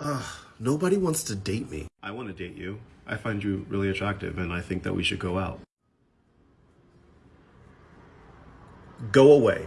Ugh, nobody wants to date me. I want to date you. I find you really attractive and I think that we should go out. Go away.